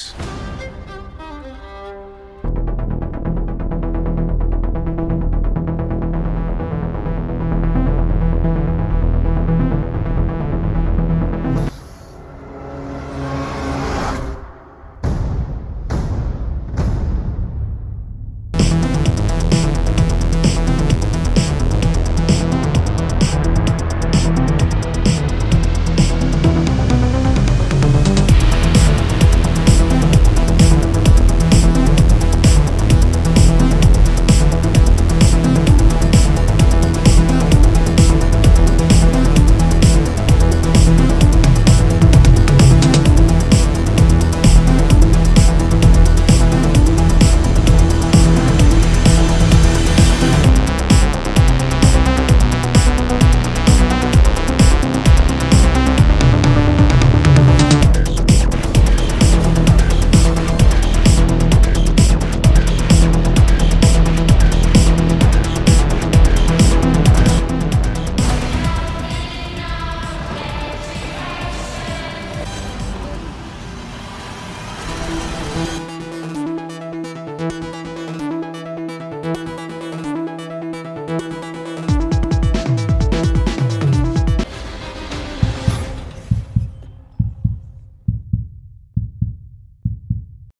Thanks. Thank you.